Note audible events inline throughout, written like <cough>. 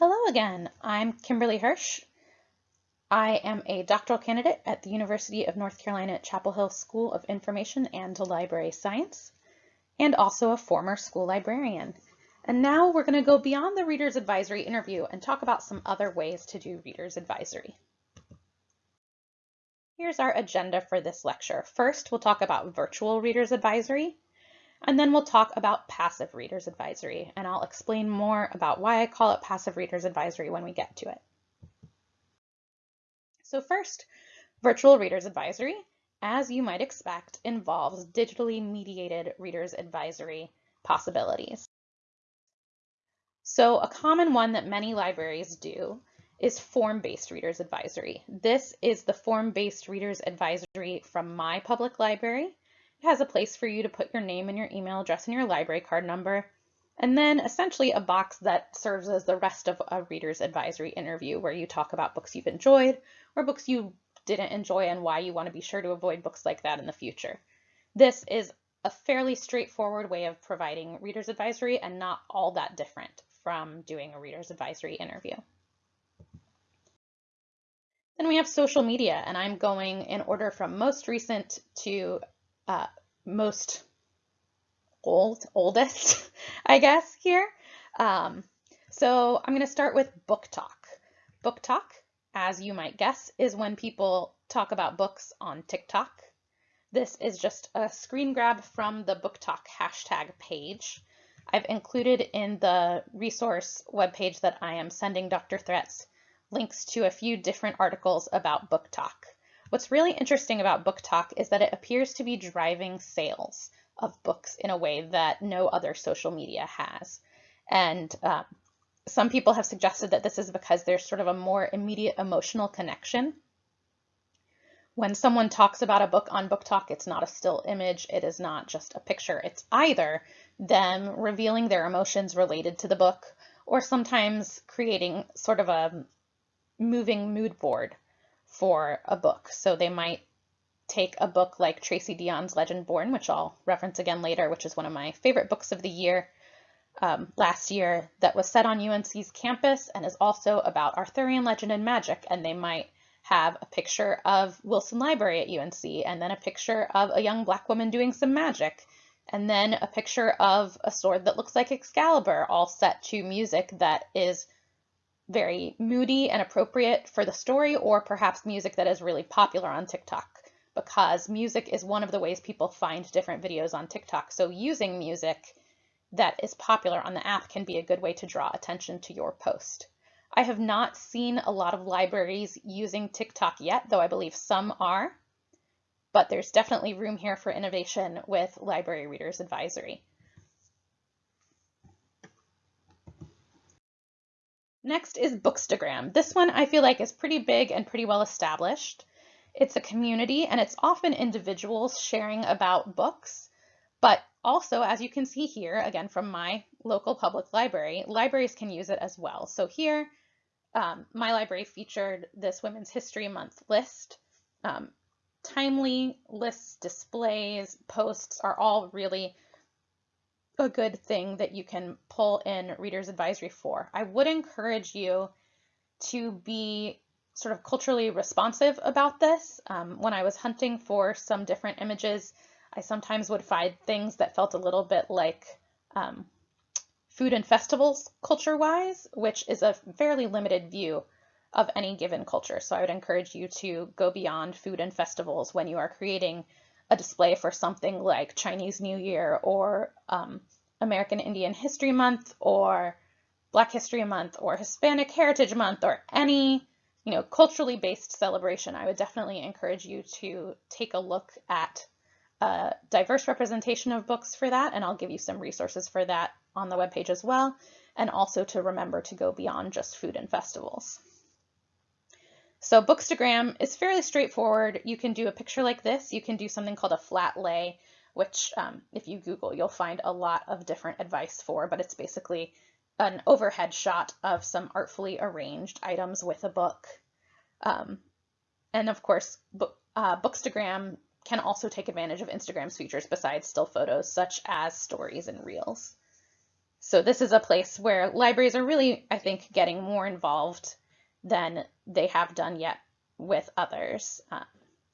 Hello again, I'm Kimberly Hirsch. I am a doctoral candidate at the University of North Carolina at Chapel Hill School of Information and Library Science, and also a former school librarian. And now we're going to go beyond the Reader's Advisory interview and talk about some other ways to do Reader's Advisory. Here's our agenda for this lecture. First, we'll talk about virtual Reader's Advisory. And then we'll talk about passive reader's advisory, and I'll explain more about why I call it passive reader's advisory when we get to it. So first, virtual reader's advisory, as you might expect, involves digitally mediated reader's advisory possibilities. So a common one that many libraries do is form-based reader's advisory. This is the form-based reader's advisory from my public library. It has a place for you to put your name and your email address and your library card number, and then essentially a box that serves as the rest of a reader's advisory interview where you talk about books you've enjoyed or books you didn't enjoy and why you want to be sure to avoid books like that in the future. This is a fairly straightforward way of providing reader's advisory and not all that different from doing a reader's advisory interview. Then we have social media, and I'm going in order from most recent to uh, most old, oldest, <laughs> I guess, here. Um, so I'm going to start with BookTok. Book talk, as you might guess, is when people talk about books on TikTok. This is just a screen grab from the BookTok hashtag page. I've included in the resource webpage that I am sending Dr. Threats links to a few different articles about BookTok. What's really interesting about BookTok is that it appears to be driving sales of books in a way that no other social media has. And um, some people have suggested that this is because there's sort of a more immediate emotional connection. When someone talks about a book on BookTok, it's not a still image, it is not just a picture. It's either them revealing their emotions related to the book or sometimes creating sort of a moving mood board for a book. So they might take a book like Tracy Deonn's Legendborn, which I'll reference again later, which is one of my favorite books of the year um, last year that was set on UNC's campus and is also about Arthurian legend and magic. And they might have a picture of Wilson Library at UNC and then a picture of a young black woman doing some magic and then a picture of a sword that looks like Excalibur all set to music that is very moody and appropriate for the story, or perhaps music that is really popular on TikTok because music is one of the ways people find different videos on TikTok. So using music that is popular on the app can be a good way to draw attention to your post. I have not seen a lot of libraries using TikTok yet, though I believe some are, but there's definitely room here for innovation with Library Readers Advisory. Next is Bookstagram. This one I feel like is pretty big and pretty well established. It's a community and it's often individuals sharing about books, but also as you can see here, again from my local public library, libraries can use it as well. So here, um, my library featured this Women's History Month list. Um, timely lists, displays, posts are all really a good thing that you can pull in Reader's Advisory for. I would encourage you to be sort of culturally responsive about this. Um, when I was hunting for some different images, I sometimes would find things that felt a little bit like um, food and festivals culture-wise, which is a fairly limited view of any given culture. So I would encourage you to go beyond food and festivals when you are creating a display for something like Chinese New Year or um, American Indian History Month or Black History Month or Hispanic Heritage Month or any you know culturally based celebration, I would definitely encourage you to take a look at a diverse representation of books for that, and I'll give you some resources for that on the webpage as well, and also to remember to go beyond just food and festivals. So Bookstagram is fairly straightforward. You can do a picture like this. You can do something called a flat lay, which um, if you Google, you'll find a lot of different advice for, but it's basically an overhead shot of some artfully arranged items with a book. Um, and of course, book, uh, Bookstagram can also take advantage of Instagram's features besides still photos, such as stories and reels. So this is a place where libraries are really, I think, getting more involved than they have done yet with others. Uh,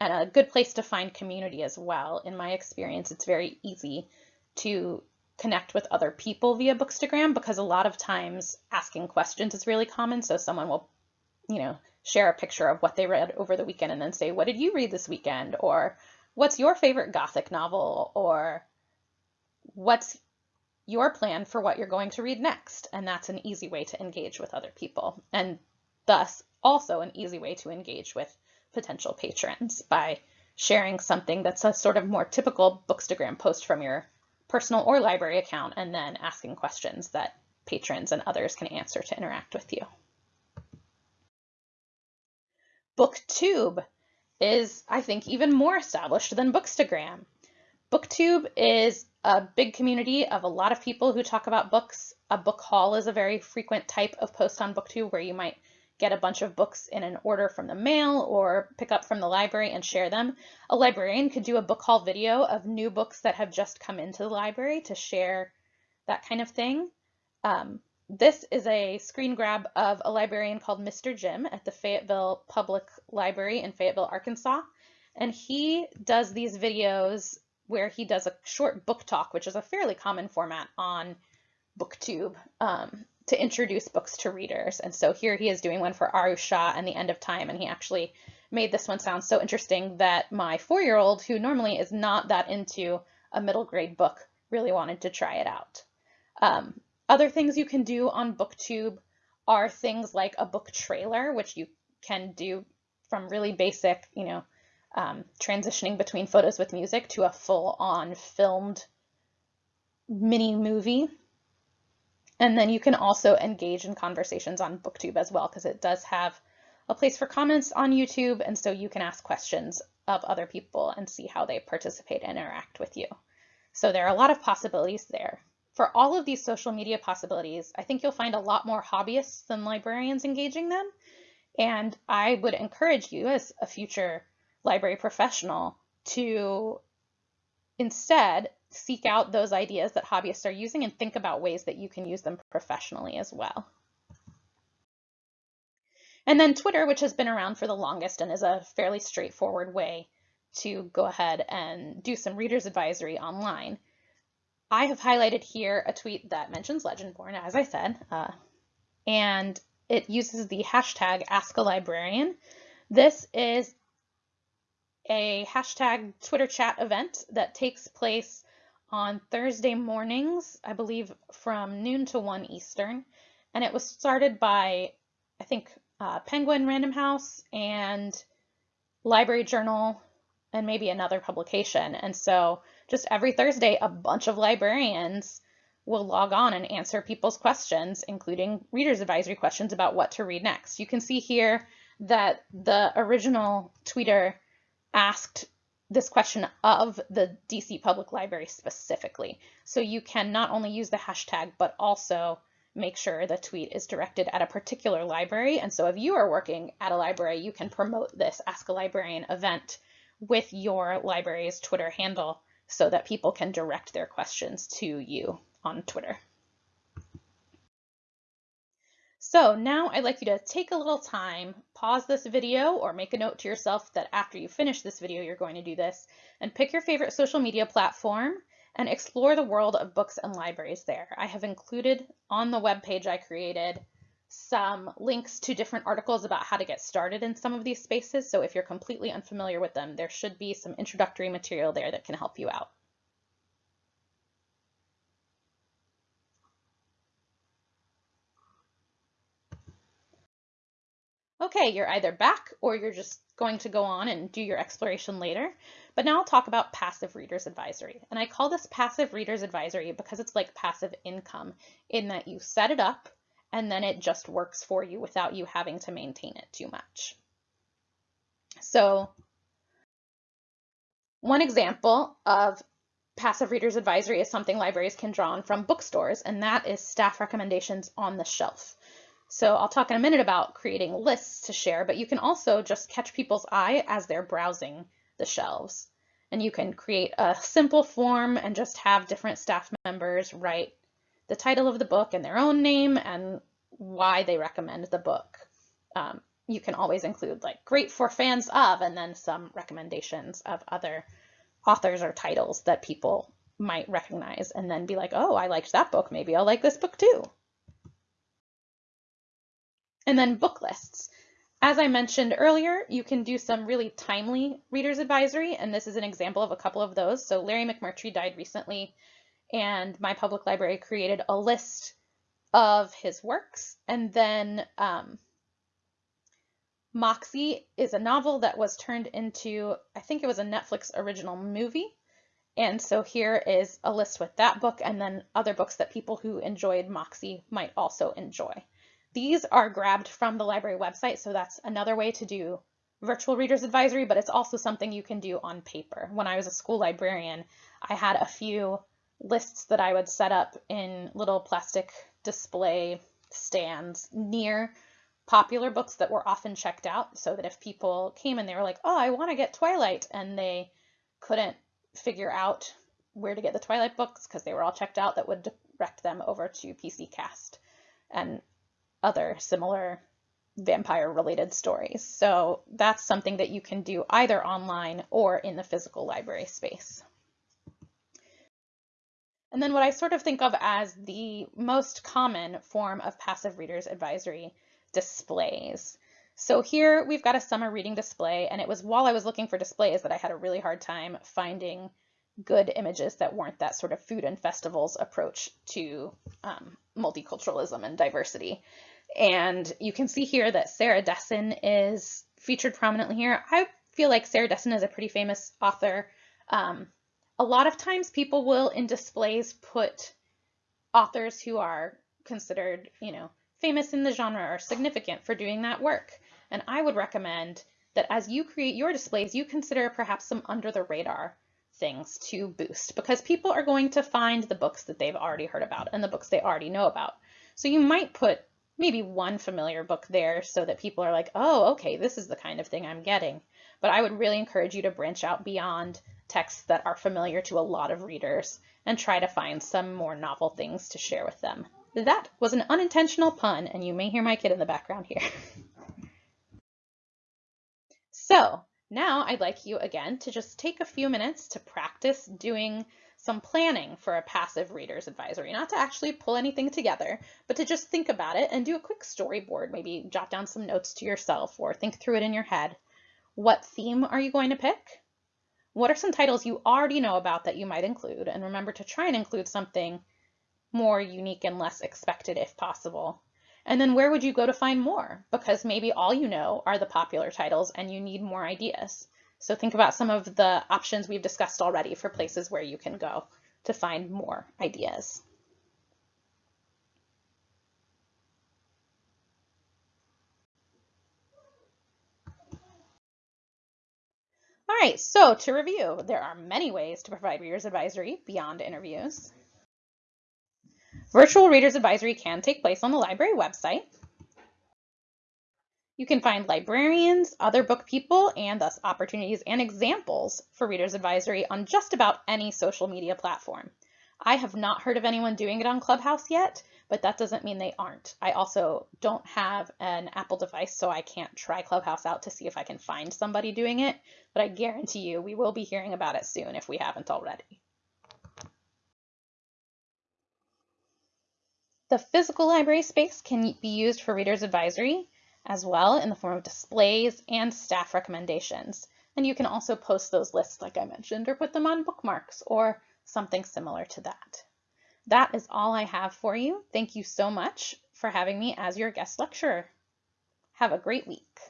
and a good place to find community as well. In my experience, it's very easy to connect with other people via Bookstagram because a lot of times asking questions is really common. So someone will, you know, share a picture of what they read over the weekend and then say, what did you read this weekend? Or what's your favorite Gothic novel? Or what's your plan for what you're going to read next? And that's an easy way to engage with other people. And thus also an easy way to engage with potential patrons by sharing something that's a sort of more typical Bookstagram post from your personal or library account and then asking questions that patrons and others can answer to interact with you. Booktube is, I think, even more established than Bookstagram. Booktube is a big community of a lot of people who talk about books. A book haul is a very frequent type of post on Booktube where you might get a bunch of books in an order from the mail or pick up from the library and share them. A librarian could do a book haul video of new books that have just come into the library to share that kind of thing. Um, this is a screen grab of a librarian called Mr. Jim at the Fayetteville Public Library in Fayetteville, Arkansas. And he does these videos where he does a short book talk, which is a fairly common format on BookTube um, to introduce books to readers. And so here he is doing one for Aru Shah and The End of Time. And he actually made this one sound so interesting that my four-year-old, who normally is not that into a middle grade book, really wanted to try it out. Um, other things you can do on BookTube are things like a book trailer, which you can do from really basic, you know, um, transitioning between photos with music to a full-on filmed mini movie. And then you can also engage in conversations on BookTube as well, because it does have a place for comments on YouTube, and so you can ask questions of other people and see how they participate and interact with you. So there are a lot of possibilities there. For all of these social media possibilities, I think you'll find a lot more hobbyists than librarians engaging them. And I would encourage you as a future library professional to instead seek out those ideas that hobbyists are using and think about ways that you can use them professionally as well. And then Twitter, which has been around for the longest and is a fairly straightforward way to go ahead and do some reader's advisory online. I have highlighted here a tweet that mentions Legendborn, as I said, uh, and it uses the hashtag AskALibrarian. This is a hashtag Twitter chat event that takes place on Thursday mornings, I believe from noon to 1 Eastern. And it was started by, I think, uh, Penguin Random House and Library Journal and maybe another publication. And so just every Thursday, a bunch of librarians will log on and answer people's questions, including reader's advisory questions about what to read next. You can see here that the original tweeter asked this question of the DC Public Library specifically. So you can not only use the hashtag, but also make sure the tweet is directed at a particular library. And so if you are working at a library, you can promote this Ask a Librarian event with your library's Twitter handle so that people can direct their questions to you on Twitter. So now I'd like you to take a little time, pause this video or make a note to yourself that after you finish this video, you're going to do this and pick your favorite social media platform and explore the world of books and libraries there. I have included on the web page I created some links to different articles about how to get started in some of these spaces. So if you're completely unfamiliar with them, there should be some introductory material there that can help you out. Okay, you're either back or you're just going to go on and do your exploration later. But now I'll talk about passive reader's advisory. And I call this passive reader's advisory because it's like passive income in that you set it up and then it just works for you without you having to maintain it too much. So one example of passive reader's advisory is something libraries can draw on from bookstores, and that is staff recommendations on the shelf. So I'll talk in a minute about creating lists to share, but you can also just catch people's eye as they're browsing the shelves. And you can create a simple form and just have different staff members write the title of the book and their own name and why they recommend the book. Um, you can always include like great for fans of and then some recommendations of other authors or titles that people might recognize and then be like, oh, I liked that book. Maybe I'll like this book too. And then book lists. As I mentioned earlier, you can do some really timely reader's advisory, and this is an example of a couple of those. So Larry McMurtry died recently, and my public library created a list of his works. And then um, Moxie is a novel that was turned into, I think it was a Netflix original movie. And so here is a list with that book and then other books that people who enjoyed Moxie might also enjoy. These are grabbed from the library website, so that's another way to do virtual reader's advisory, but it's also something you can do on paper. When I was a school librarian, I had a few lists that I would set up in little plastic display stands near popular books that were often checked out so that if people came and they were like, oh, I want to get Twilight, and they couldn't figure out where to get the Twilight books because they were all checked out, that would direct them over to PC Cast. And other similar vampire related stories. So that's something that you can do either online or in the physical library space. And then what I sort of think of as the most common form of passive readers advisory displays. So here we've got a summer reading display and it was while I was looking for displays that I had a really hard time finding good images that weren't that sort of food and festivals approach to um, multiculturalism and diversity. And you can see here that Sarah Dessen is featured prominently here. I feel like Sarah Dessen is a pretty famous author. Um, a lot of times people will in displays put authors who are considered, you know, famous in the genre or significant for doing that work. And I would recommend that as you create your displays, you consider perhaps some under the radar things to boost because people are going to find the books that they've already heard about and the books they already know about. So you might put maybe one familiar book there so that people are like, oh, okay, this is the kind of thing I'm getting. But I would really encourage you to branch out beyond texts that are familiar to a lot of readers and try to find some more novel things to share with them. That was an unintentional pun, and you may hear my kid in the background here. <laughs> so now I'd like you again to just take a few minutes to practice doing some planning for a passive reader's advisory, not to actually pull anything together, but to just think about it and do a quick storyboard, maybe jot down some notes to yourself or think through it in your head. What theme are you going to pick? What are some titles you already know about that you might include? And remember to try and include something more unique and less expected if possible. And then where would you go to find more? Because maybe all you know are the popular titles and you need more ideas. So think about some of the options we've discussed already for places where you can go to find more ideas. All right, so to review, there are many ways to provide Reader's Advisory beyond interviews. Virtual Reader's Advisory can take place on the library website. You can find librarians, other book people, and thus opportunities and examples for Reader's Advisory on just about any social media platform. I have not heard of anyone doing it on Clubhouse yet, but that doesn't mean they aren't. I also don't have an Apple device, so I can't try Clubhouse out to see if I can find somebody doing it, but I guarantee you we will be hearing about it soon if we haven't already. The physical library space can be used for Reader's Advisory as well in the form of displays and staff recommendations. And you can also post those lists like I mentioned or put them on bookmarks or something similar to that. That is all I have for you. Thank you so much for having me as your guest lecturer. Have a great week.